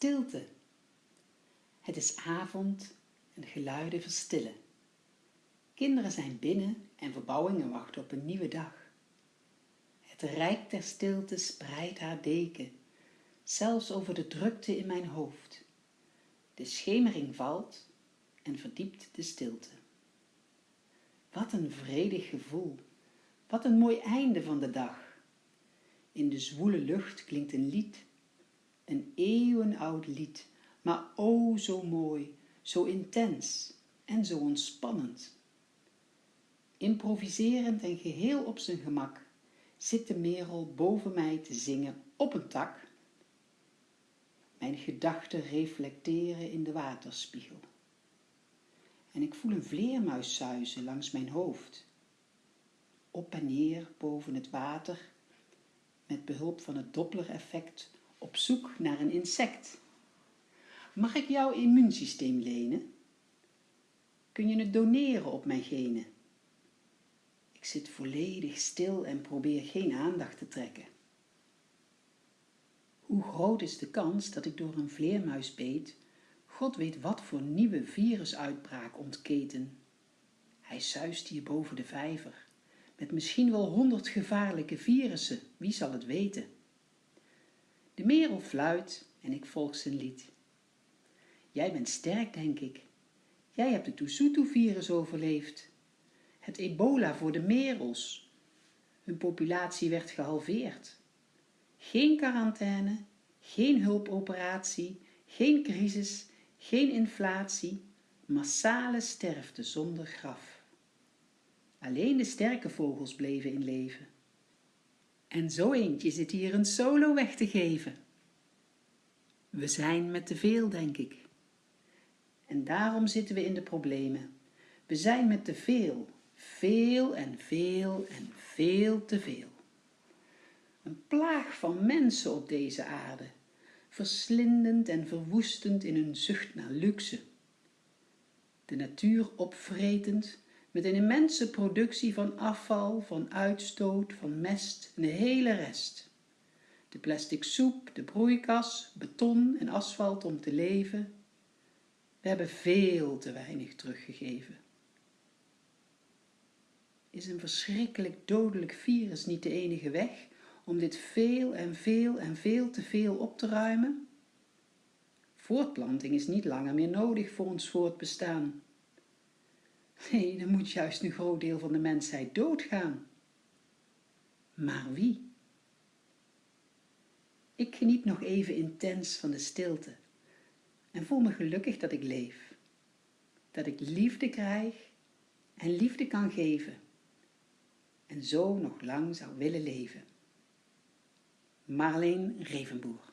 Stilte. Het is avond en de geluiden verstillen. Kinderen zijn binnen en verbouwingen wachten op een nieuwe dag. Het rijk der stilte spreidt haar deken, zelfs over de drukte in mijn hoofd. De schemering valt en verdiept de stilte. Wat een vredig gevoel, wat een mooi einde van de dag. In de zwoele lucht klinkt een lied een eeuwenoud lied, maar o zo mooi, zo intens en zo ontspannend. Improviserend en geheel op zijn gemak zit de merel boven mij te zingen op een tak. Mijn gedachten reflecteren in de waterspiegel. En ik voel een vleermuis zuizen langs mijn hoofd. Op en neer boven het water, met behulp van het Doppler-effect op zoek naar een insect. Mag ik jouw immuunsysteem lenen? Kun je het doneren op mijn genen? Ik zit volledig stil en probeer geen aandacht te trekken. Hoe groot is de kans dat ik door een vleermuis beet, God weet wat voor nieuwe virusuitbraak ontketen. Hij zuist hier boven de vijver, met misschien wel honderd gevaarlijke virussen, wie zal het weten? De merel fluit en ik volg zijn lied. Jij bent sterk, denk ik. Jij hebt het Tusutu-virus overleefd. Het ebola voor de merels. Hun populatie werd gehalveerd. Geen quarantaine, geen hulpoperatie, geen crisis, geen inflatie, massale sterfte zonder graf. Alleen de sterke vogels bleven in leven. En zo eentje zit hier een solo weg te geven. We zijn met te veel, denk ik. En daarom zitten we in de problemen. We zijn met te veel, veel en veel en veel te veel. Een plaag van mensen op deze aarde, verslindend en verwoestend in hun zucht naar luxe. De natuur opvretend, met een immense productie van afval, van uitstoot, van mest en de hele rest. De plastic soep, de broeikas, beton en asfalt om te leven. We hebben veel te weinig teruggegeven. Is een verschrikkelijk dodelijk virus niet de enige weg om dit veel en veel en veel te veel op te ruimen? Voortplanting is niet langer meer nodig voor ons voortbestaan. Nee, dan moet juist een groot deel van de mensheid doodgaan. Maar wie? Ik geniet nog even intens van de stilte en voel me gelukkig dat ik leef. Dat ik liefde krijg en liefde kan geven en zo nog lang zou willen leven. Marleen Revenboer